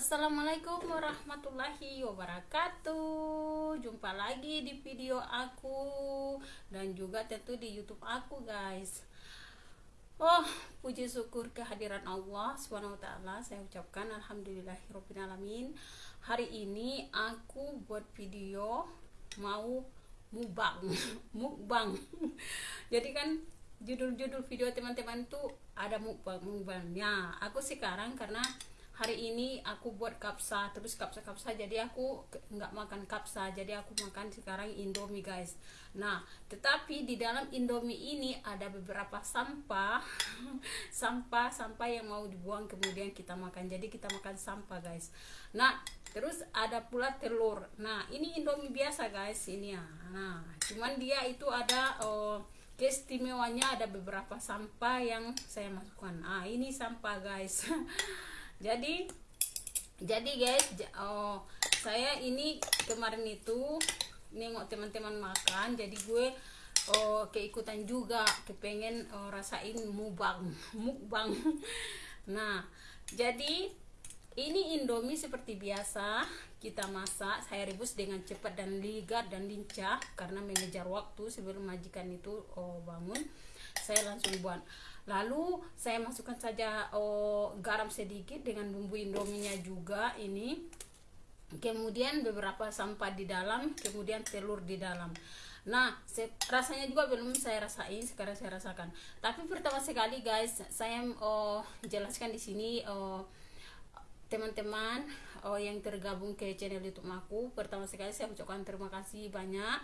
Assalamualaikum warahmatullahi wabarakatuh. Jumpa lagi di video aku Dan juga tentu di youtube aku guys. Oh puji syukur kehadiran Allah SWT Saya ucapkan Alhamdulillahirrahmanirrahim Hari ini aku buat video Mau mubang Mukbang. Jadi kan judul-judul video teman-teman tuh ada mukbang mukbangnya aku sekarang karena hari ini aku buat kapsa terus kapsa kapsa jadi aku nggak makan kapsa jadi aku makan sekarang indomie guys. Nah tetapi di dalam indomie ini ada beberapa sampah sampah sampah yang mau dibuang kemudian kita makan. Jadi kita makan sampah guys. Nah terus ada pula telur. Nah ini indomie biasa guys ini ya. Nah cuman dia itu ada oh, keistimewanya ada beberapa sampah yang saya masukkan. Ah ini sampah guys jadi jadi guys oh saya ini kemarin itu nengok teman-teman makan jadi gue oh keikutan juga kepengen oh, rasain mubang mukbang. Nah jadi ini indomie seperti biasa kita masak saya rebus dengan cepat dan ligat dan lincah karena mengejar waktu sebelum majikan itu oh bangun saya langsung buat lalu saya masukkan saja oh, garam sedikit dengan bumbu indominya juga ini. Kemudian beberapa sampah di dalam kemudian telur di dalam. Nah rasanya juga belum saya rasain sekarang saya rasakan. Tapi pertama sekali guys saya oh, jelaskan di sini oh, teman-teman oh, yang tergabung ke channel YouTube aku pertama sekali saya ucapkan terima kasih banyak.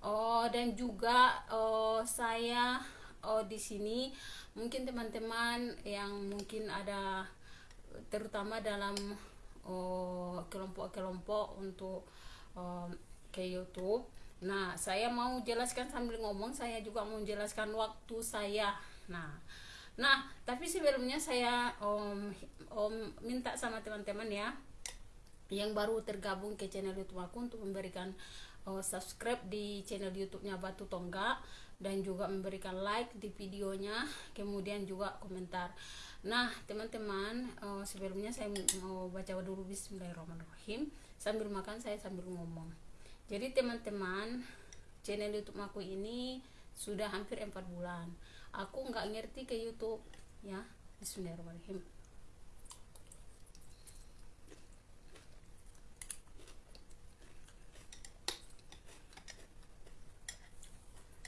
Oh dan juga oh, saya oh di sini mungkin teman-teman yang mungkin ada terutama dalam oh kelompok-kelompok untuk oh, ke YouTube. Nah, saya mau jelaskan sambil ngomong, saya juga mau jelaskan waktu saya. Nah, nah tapi sebelumnya saya om om minta sama teman-teman ya yang baru tergabung ke channel YouTube aku untuk memberikan oh, subscribe di channel YouTube-nya Batu Tonggak dan juga memberikan like di videonya kemudian juga komentar. Nah teman-teman uh, sebelumnya saya mau baca dulu Bismillahirrahmanirrahim. Sambil makan saya sambil ngomong. Jadi teman-teman channel YouTube aku ini sudah hampir empat bulan. Aku nggak ngerti ke YouTube ya. Bismillahirrahmanirrahim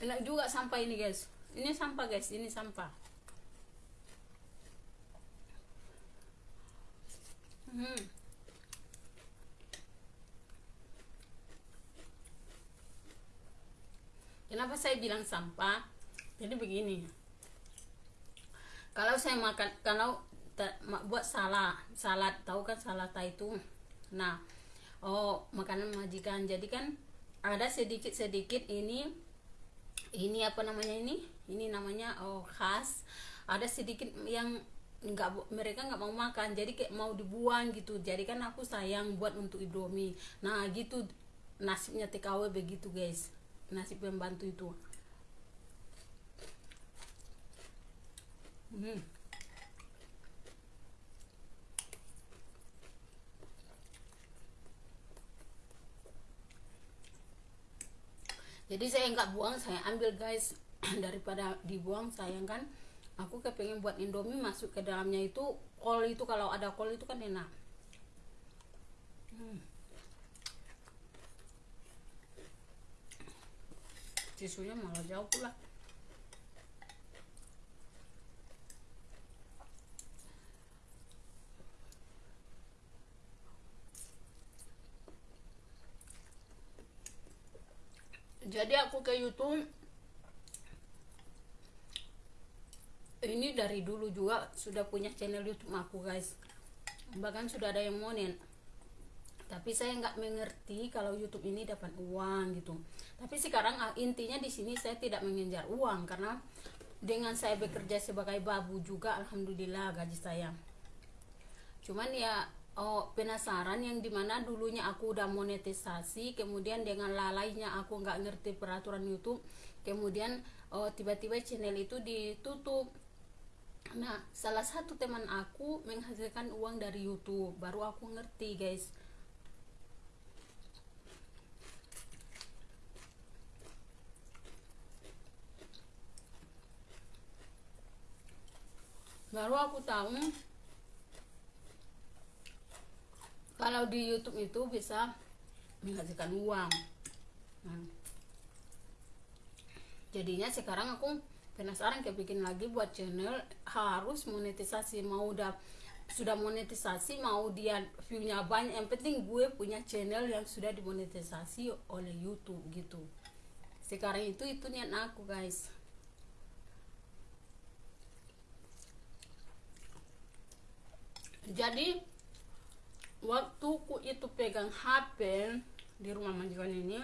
enak juga sampah ini guys. Ini sampah guys. Ini sampah. Hmm. kenapa saya bilang sampah? Jadi begini. Kalau saya makan kalau buat salah salad. Tahu kan salad itu? Nah oh makanan majikan. Jadi kan ada sedikit sedikit ini ini apa namanya ini? Ini namanya oh khas. Ada sedikit yang nggak mereka nggak mau makan jadi kayak mau dibuang gitu. Jadi kan aku sayang buat untuk indomie. Nah gitu. Nasibnya TKW begitu guys. Nasib pembantu itu. Hmm. Jadi saya nggak buang saya ambil guys. Daripada dibuang sayang kan? Aku kepengen buat indomie masuk ke dalamnya itu kol itu kalau ada kol itu kan enak. Hmm. tisunya malah jauh pula jadi aku ke YouTube. Ini dari dulu juga sudah punya channel YouTube aku guys. Bahkan sudah ada yang monen tapi saya nggak mengerti kalau YouTube ini dapat uang gitu. Tapi sekarang ah, intinya di sini saya tidak mengejar uang karena dengan saya bekerja sebagai babu juga alhamdulillah gaji saya. Cuman ya oh, penasaran yang di mana dulunya aku udah monetisasi kemudian dengan lalainya aku nggak ngerti peraturan YouTube kemudian oh, tiba-tiba channel itu ditutup. Nah salah satu teman aku menghasilkan uang dari YouTube baru aku ngerti guys. Baru aku tahu kalau di YouTube itu bisa menghasilkan uang. Nah, jadinya sekarang aku penasaran kayak bikin lagi buat channel harus monetisasi mau udah sudah monetisasi mau dia viewnya banyak yang penting gue punya channel yang sudah dimonetisasi oleh YouTube gitu. Sekarang itu itu niat aku guys. Jadi waktu ku itu pegang HP di rumah majikan ini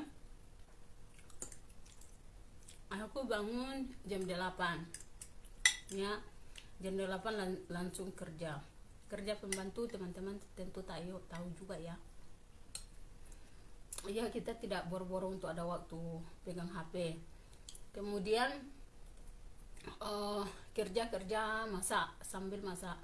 aku bangun jam 8 ya jam 8 lan langsung kerja. Kerja pembantu teman-teman tentu tahu tahu juga ya. Ya kita tidak boro-boro untuk ada waktu pegang HP kemudian uh, kerja kerja masak sambil masak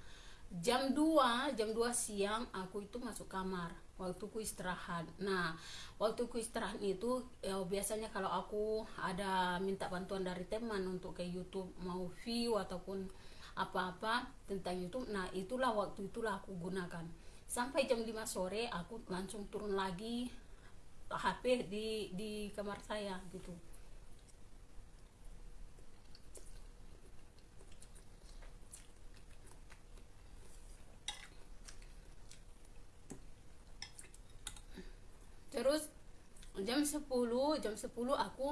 jam 2 jam 2 siang aku itu masuk kamar waktu ku istirahat. Nah waktu ku istirahat itu ya, biasanya kalau aku ada minta bantuan dari teman untuk ke YouTube mau view ataupun apa-apa tentang YouTube nah itulah waktu itulah aku gunakan. Sampai jam 5 sore aku langsung turun lagi HP di di kamar saya gitu terus jam 10 jam 10 aku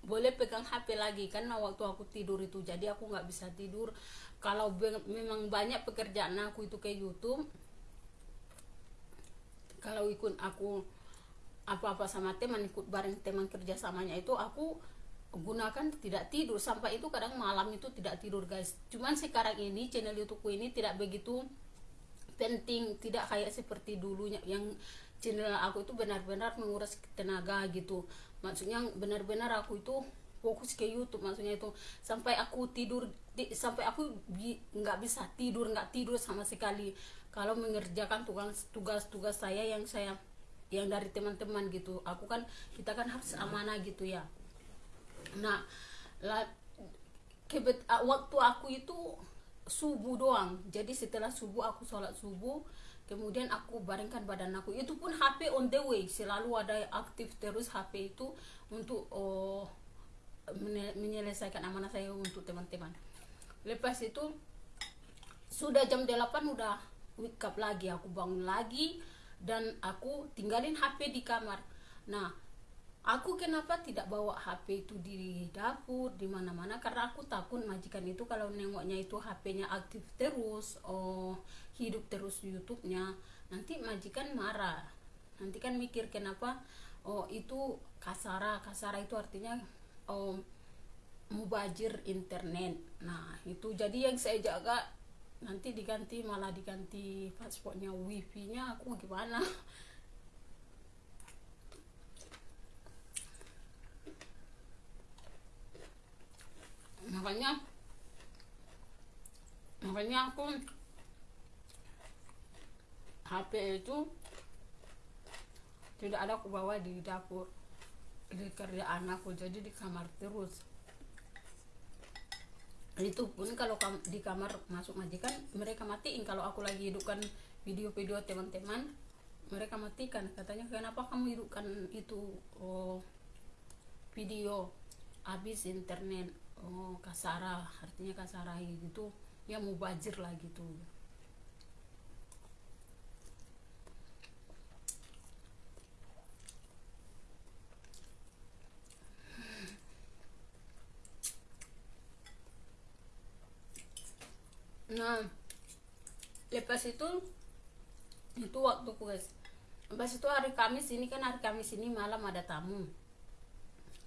boleh pegang HP lagi karena waktu aku tidur itu. Jadi aku nggak bisa tidur. Kalau memang banyak pekerjaan aku itu ke YouTube kalau ikut aku apa-apa sama teman ikut bareng teman kerja samanya itu aku gunakan tidak tidur. Sampai itu kadang malam itu tidak tidur guys. Cuman sekarang ini channel YouTubeku ini tidak begitu penting tidak kayak seperti dulunya. Yang channel aku itu benar-benar menguras tenaga gitu. Maksudnya benar-benar aku itu fokus ke YouTube maksudnya itu. Sampai aku tidur di, sampai aku nggak bi, bisa tidur nggak tidur sama sekali. Kalau mengerjakan tugas-tugas saya yang saya yang dari teman-teman gitu. Aku kan kita kan harus amanah gitu ya. Nah la, kebet, waktu aku itu subuh doang. Jadi setelah subuh aku sholat subuh kemudian aku baringkan badan aku. Itu pun HP on the way. Selalu ada aktif terus HP itu untuk oh, menyelesaikan amanah saya untuk teman-teman. Lepas itu sudah jam 8 udah wake up lagi. Aku bangun lagi dan aku tinggalin HP di kamar. Nah aku kenapa tidak bawa HP itu di dapur di mana-mana? Karena aku takut majikan itu kalau nengoknya itu HP-nya aktif terus oh hidup terus YouTube-nya nanti majikan marah. Nanti kan mikir kenapa oh itu kasara kasara itu artinya oh mubajir internet. Nah itu jadi yang saya jaga. Nanti diganti malah diganti paspornya wifi nya aku gimana? Makanya makanya aku HP itu tidak ada aku bawa di dapur di kerjaan aku jadi di kamar terus. Itu pun kalau di kamar masuk majikan mereka matiin. Kalau aku lagi hidupkan video-video teman-teman mereka matikan. Katanya kenapa kamu hidupkan itu? Oh, video habis internet. Oh kasara artinya kasara gitu ya mau bajir lah gitu nah lepas itu itu waktu guys. Lepas itu hari Kamis ini kan hari Kamis ini malam ada tamu.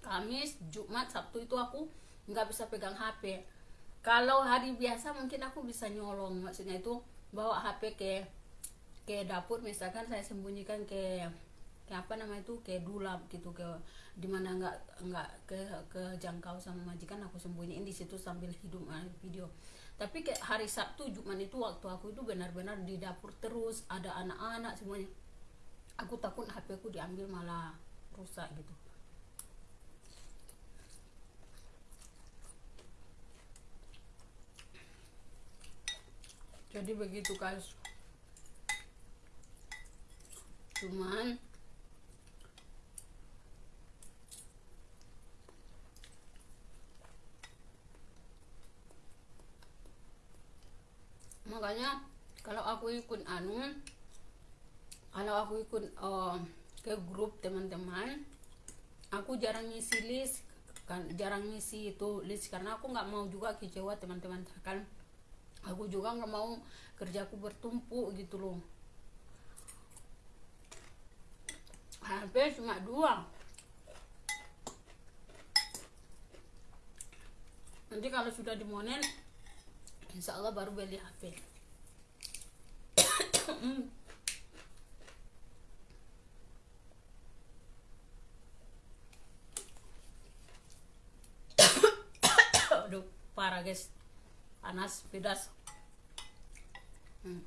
Kamis Jumat Sabtu itu aku nggak bisa pegang HP kalau hari biasa mungkin aku bisa nyolong. Maksudnya itu bawa HP ke ke dapur misalkan saya sembunyikan ke ke apa nama itu ke dulap gitu ke di mana nggak nggak ke ke jangkau sama majikan aku sembunyiin di situ sambil hidup video. Tapi kayak hari Sabtu Jumat itu waktu aku itu benar-benar di dapur terus ada anak-anak semuanya. Aku takut HP aku diambil malah rusak gitu. Jadi begitu guys. Cuman makanya kalau aku ikut anu kalau aku ikut uh, ke grup teman-teman aku jarang ngisi list kan jarang ngisi itu list karena aku nggak mau juga kecewa teman-teman kan aku juga nggak mau kerjaku bertumpuk gitu loh. HP cuma dua. Nanti kalau sudah dimonen insya Allah baru beli HP aduh parah guys. Panas pedas. Hmm.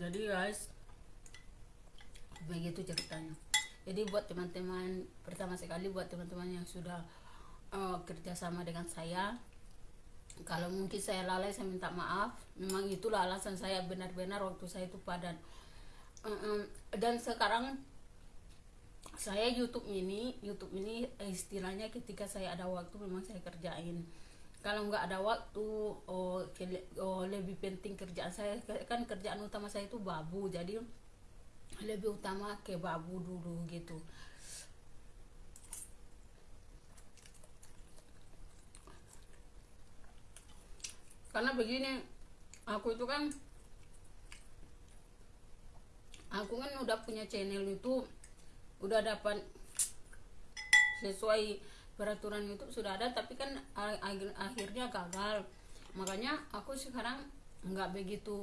jadi guys begitu ceritanya. Jadi buat teman-teman pertama sekali buat teman-teman yang sudah uh, kerjasama dengan saya kalau mungkin saya lalai saya minta maaf. Memang itulah alasan saya benar-benar waktu saya itu padan dan sekarang saya YouTube ini YouTube ini istilahnya ketika saya ada waktu memang saya kerjain. Kalau nggak ada waktu oh, oh lebih penting kerjaan saya kan kerjaan utama saya itu babu. Jadi lebih utama ke babu dulu gitu. Karena begini aku itu kan aku kan udah punya channel itu udah dapat sesuai peraturan YouTube sudah ada tapi kan akhirnya gagal. Makanya aku sekarang nggak begitu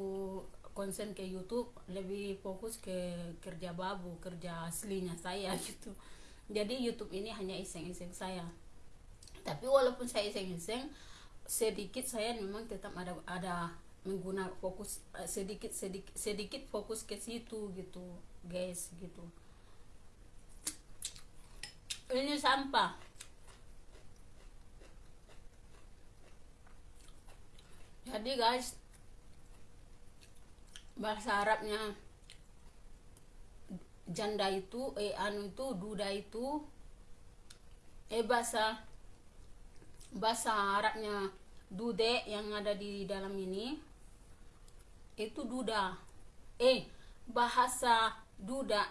konsen ke YouTube lebih fokus ke kerja babu kerja aslinya saya gitu. Jadi YouTube ini hanya iseng-iseng saya. Tapi walaupun saya iseng-iseng sedikit saya memang tetap ada ada menggunakan fokus eh, sedikit sedikit sedikit fokus ke situ gitu guys gitu. Ini sampah. Jadi guys bahasa Arabnya janda itu eh anu itu duda itu eh bahasa bahasa Arabnya dude yang ada di dalam ini itu duda. Eh bahasa duda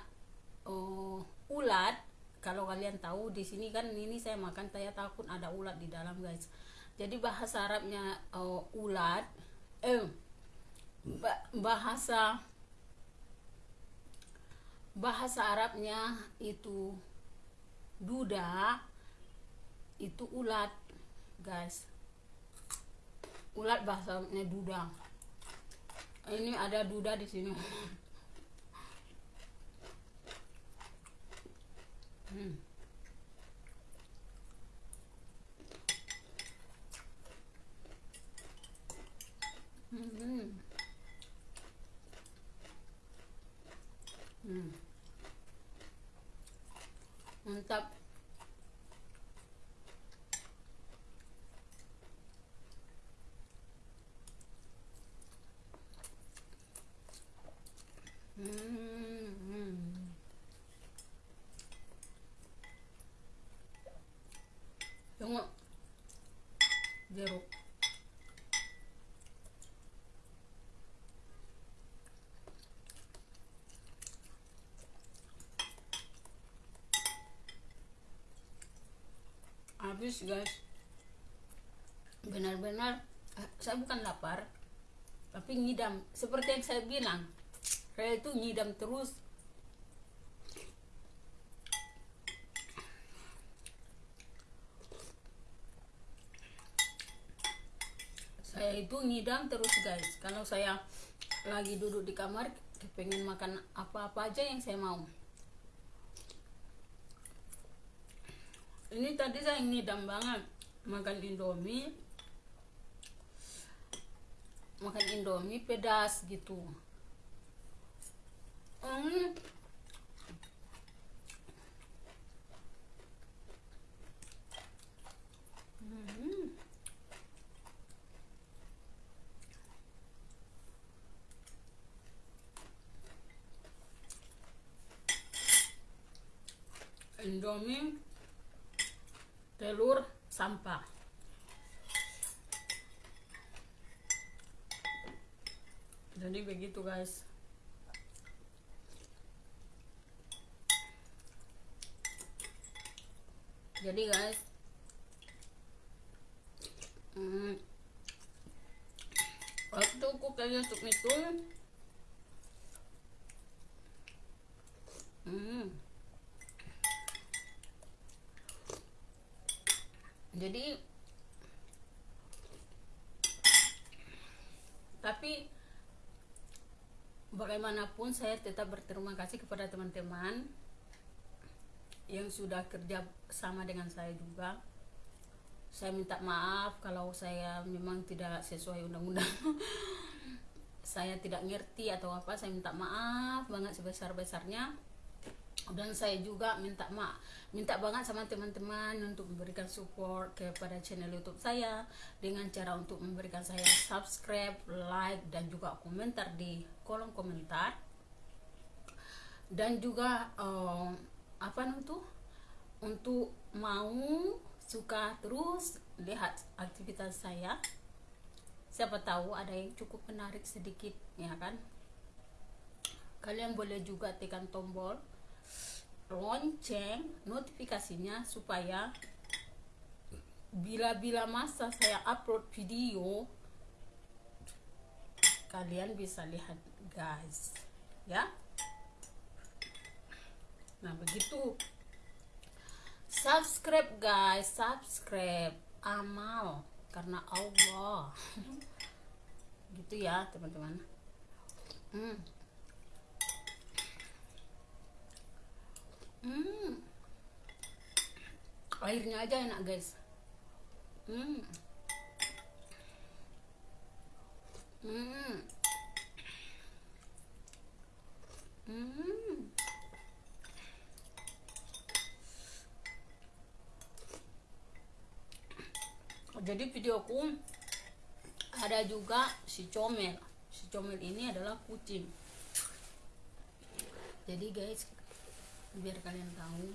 oh, ulat. Kalau kalian tahu di sini kan ini saya makan saya takut ada ulat di dalam guys. Jadi bahasa Arabnya oh, ulat eh bahasa bahasa Arabnya itu duda itu ulat guys ulat bahasanya duda ini ada duda di sini hmm. Hmm. Hmm. Mantap. Tengok jeruk. Habis guys. Benar-benar eh, saya bukan lapar tapi ngidam. Seperti yang saya bilang saya itu ngidam terus. Saya itu ngidam terus guys. Kalau saya lagi duduk di kamar pengen makan apa-apa aja yang saya mau ini tadi saya ngidam banget makan indomie makan indomie pedas gitu hmm. Hmm. Indomie telur sampah. Jadi begitu guys. Jadi guys hmm, waktu kalian untuk itu hmm jadi tapi bagaimanapun saya tetap berterima kasih kepada teman-teman yang sudah kerja sama dengan saya juga. Saya minta maaf kalau saya memang tidak sesuai undang-undang. Saya tidak ngerti atau apa saya minta maaf banget sebesar-besarnya dan saya juga minta maaf minta banget sama teman-teman untuk memberikan support kepada channel YouTube saya dengan cara untuk memberikan saya subscribe, like dan juga komentar di kolom komentar. Dan juga um, apa itu? Untuk mau suka terus lihat aktivitas saya siapa tahu ada yang cukup menarik sedikit ya kan? Kalian boleh juga tekan tombol lonceng notifikasinya supaya bila-bila masa saya upload video kalian bisa lihat guys. Ya. Nah begitu. Subscribe guys. Subscribe. Amal. Karena Allah. Gitu ya teman-teman. Hmm. Hmm. airnya aja enak guys hmm. Hmm. Hmm. Jadi videoku ada juga si comel. Si comel ini adalah kucing. Jadi guys, biar kalian tahu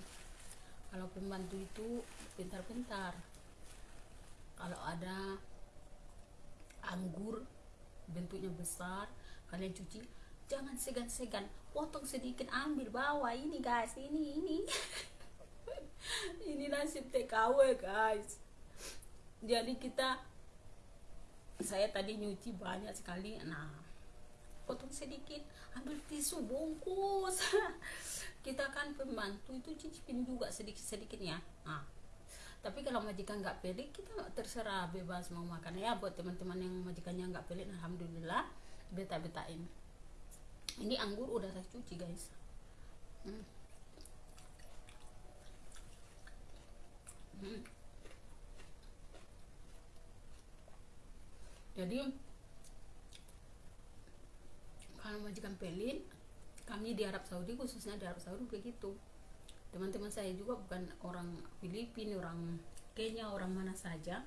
kalau pembantu itu pintar-pintar. Kalau ada anggur bentuknya besar kalian cuci jangan segan-segan potong sedikit ambil bawa ini guys ini ini. Ini nasib TKW guys. Jadi kita saya tadi nyuci banyak sekali nah potong sedikit ambil tisu bungkus kita kan pembantu itu cicipin juga sedikit sedikit ya nah, tapi kalau majikan nggak pelik kita terserah bebas mau makan ya buat teman-teman yang majikannya nggak pelik alhamdulillah beta betain ini anggur udah saya cuci guys hmm. Hmm. jadi kalau majikan pelit kami di Arab Saudi khususnya di Arab Saudi begitu teman-teman saya juga bukan orang Filipina orang Kenya orang mana saja.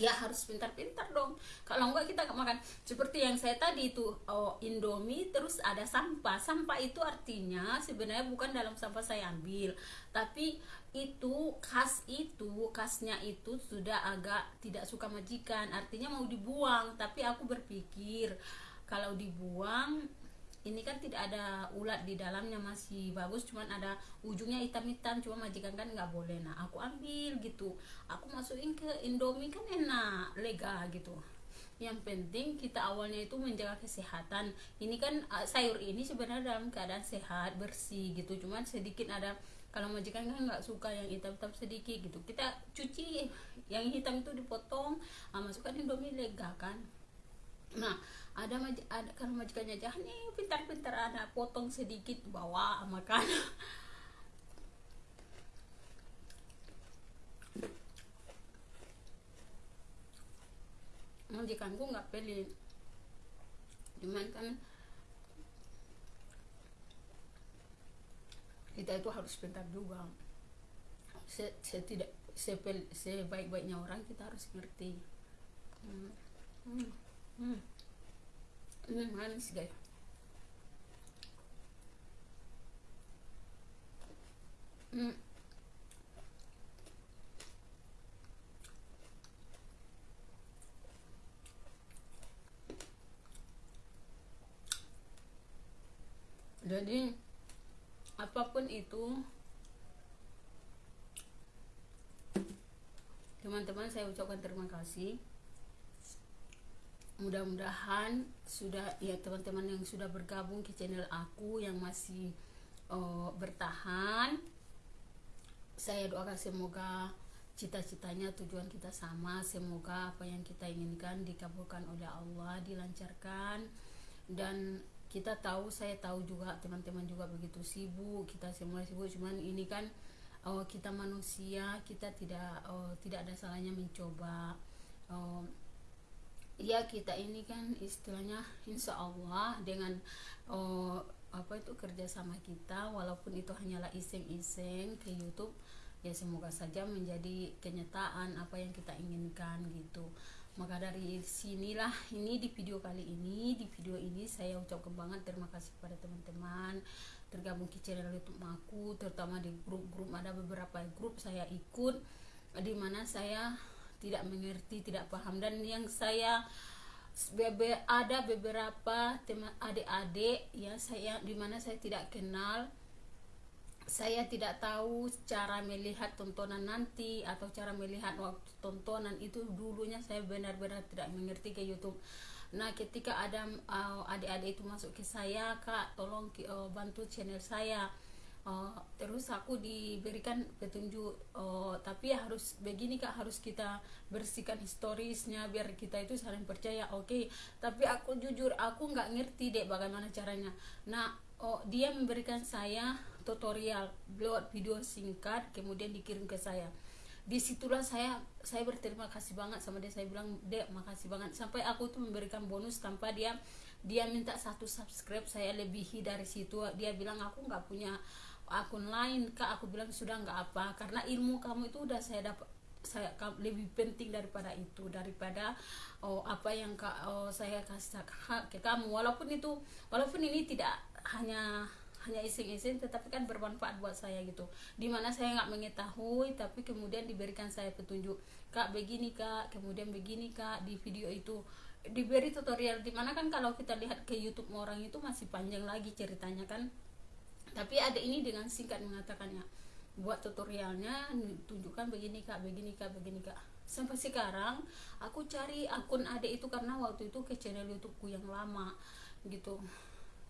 Ya harus pintar-pintar dong. Kalau enggak kita makan. Seperti yang saya tadi itu oh, indomie terus ada sampah. Sampah itu artinya sebenarnya bukan dalam sampah saya ambil. Tapi itu khas itu khasnya itu sudah agak tidak suka majikan. Artinya mau dibuang tapi aku berpikir kalau dibuang ini kan tidak ada ulat di dalamnya masih bagus. Cuman ada ujungnya hitam-hitam cuma majikan kan nggak boleh. Nah aku ambil gitu. Aku masukin ke indomie kan enak lega gitu. Yang penting kita awalnya itu menjaga kesehatan. Ini kan sayur ini sebenarnya dalam keadaan sehat bersih gitu. Cuman sedikit ada kalau majikan kan nggak suka yang hitam-hitam sedikit gitu. Kita cuci yang hitam itu dipotong ah, masukkan indomie lega kan nah ada maj ada kalau majikannya jahat nih pintar-pintar ada potong sedikit bawa makan majikanku nggak pelit cuman kan kita itu harus pintar juga se, tidak sebaik-baiknya orang kita harus ngerti hmm. Hmm. Hmm. ini manis guys hmm. jadi apa pun itu teman-teman saya ucapkan terima kasih mudah-mudahan sudah ya teman-teman yang sudah bergabung ke channel aku yang masih uh, bertahan saya doakan semoga cita-citanya tujuan kita sama. Semoga apa yang kita inginkan dikabulkan oleh Allah dilancarkan. Dan kita tahu saya tahu juga teman-teman juga begitu sibuk kita semua sibuk. Cuman ini kan oh, kita manusia kita tidak oh, tidak ada salahnya mencoba. Oh, ya kita ini kan istilahnya insya Allah dengan oh, apa itu kerja sama kita walaupun itu hanyalah iseng-iseng ke YouTube ya semoga saja menjadi kenyataan apa yang kita inginkan gitu. Maka dari sinilah ini di video kali ini di video ini saya ucapkan banget terima kasih kepada teman-teman tergabung ke channel YouTube aku terutama di grup-grup ada beberapa grup saya ikut di mana saya tidak mengerti tidak paham dan yang saya ada beberapa teman adik-adik ya saya di mana saya tidak kenal saya tidak tahu cara melihat tontonan nanti atau cara melihat waktu tontonan itu dulunya saya benar-benar tidak mengerti ke YouTube. Nah, ketika ada uh, adik-adik itu masuk ke saya, Kak, tolong uh, bantu channel saya. Uh, terus aku diberikan petunjuk uh, tapi ya harus begini kak harus kita bersihkan historisnya biar kita itu saling percaya oke. Okay. tapi aku jujur aku nggak ngerti deh bagaimana caranya. Nah oh, dia memberikan saya tutorial buat video singkat kemudian dikirim ke saya. Di situlah saya saya berterima kasih banget sama dia. Saya bilang dek makasih banget. Sampai aku tuh memberikan bonus tanpa dia dia minta satu subscribe saya lebihi dari situ. Dia bilang aku nggak punya akun lain kak aku bilang sudah nggak apa. Karena ilmu kamu itu udah saya dapat saya lebih penting daripada itu daripada oh, apa yang kak oh, saya kasih ke kamu. Walaupun itu walaupun ini tidak hanya hanya iseng-iseng tetapi kan bermanfaat buat saya gitu. Di mana saya nggak mengetahui tapi kemudian diberikan saya petunjuk kak begini kak. Kemudian begini kak di video itu. Diberi tutorial di mana kan kalau kita lihat ke YouTube orang itu masih panjang lagi ceritanya kan tapi ada ini dengan singkat mengatakannya buat tutorialnya tunjukkan begini kak begini kak begini kak. Sampai sekarang aku cari akun adik itu karena waktu itu ke channel YouTubeku yang lama gitu.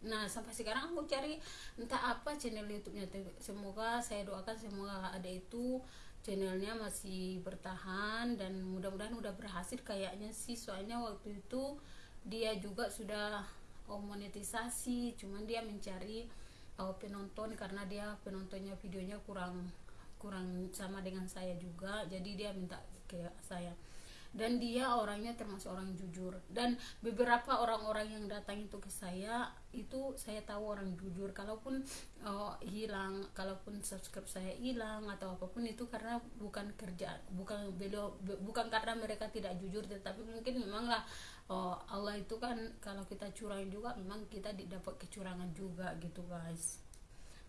Nah sampai sekarang aku cari entah apa channel YouTube-nya. Semoga saya doakan semoga ada itu channelnya masih bertahan dan mudah-mudahan udah berhasil kayaknya sih. Soalnya waktu itu dia juga sudah monetisasi cuman dia mencari oh, penonton karena dia penontonnya videonya kurang kurang sama dengan saya juga. Jadi dia minta ke saya dan dia orangnya termasuk orang jujur. Dan beberapa orang-orang yang datang itu ke saya itu saya tahu orang jujur. Kalaupun uh, hilang kalaupun subscribe saya hilang atau apa pun itu karena bukan kerja bukan beliau bukan karena mereka tidak jujur tetapi mungkin memanglah uh, Allah itu kan kalau kita curang juga memang kita didapat kecurangan juga gitu guys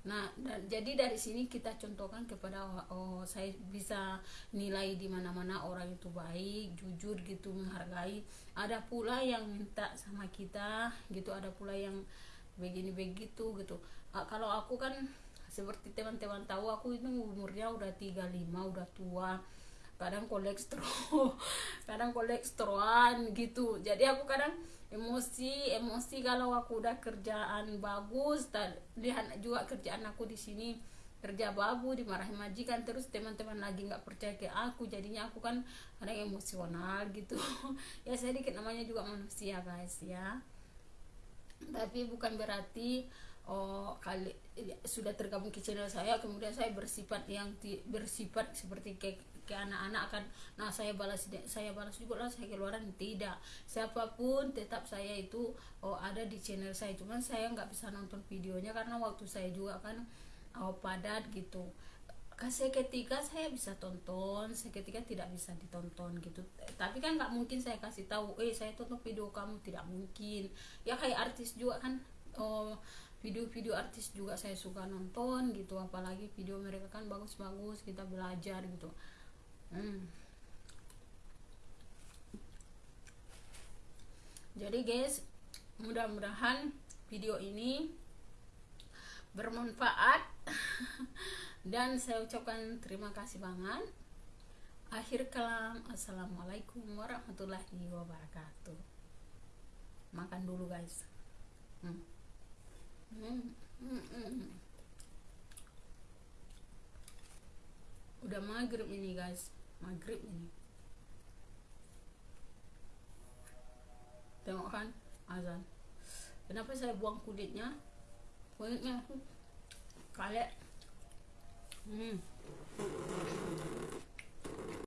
Nah, jadi dari sini kita contohkan kepada oh saya bisa nilai di mana-mana orang itu baik, jujur gitu, menghargai. Ada pula yang minta sama kita gitu, ada pula yang begini begitu gitu. Nah, kalau aku kan seperti teman-teman tahu aku itu umurnya udah 35, udah tua. kadang kolesterol kadang kolesterolan gitu jadi aku kadang emosi emosi kalau aku udah kerjaan bagus lihat juga kerjaan aku di sini kerja babu dimarahin majikan terus teman-teman lagi nggak percaya ke aku jadinya aku kan kadang emosional gitu. Ya saya dikit namanya juga manusia guys ya. Tapi bukan berarti oh kali sudah tergabung ke channel saya kemudian saya bersifat yang bersifat seperti ke ke anak-anak akan nah saya balas saya balas juga lah saya keluaran. Tidak. Siapa pun tetap saya itu oh ada di channel saya. Cuman saya nggak bisa nonton videonya karena waktu saya juga kan oh, padat gitu. Kan seketika saya bisa tonton seketika tidak bisa ditonton gitu. Tapi kan nggak mungkin saya kasih tahu eh saya tonton video kamu. Tidak mungkin. Ya kayak artis juga kan oh video-video artis juga saya suka nonton gitu. Apalagi video mereka kan bagus-bagus kita belajar gitu hmm. jadi guys mudah-mudahan video ini bermanfaat dan saya ucapkan terima kasih banget akhir kalam assalamualaikum warahmatullahi wabarakatuh makan dulu guys hmm. Hmm. Hmm. Hmm. Udah maghrib ini guys. Maghrib ini. Tengok kan azan. Kenapa saya buang kulitnya? Kulitnya kalet hmm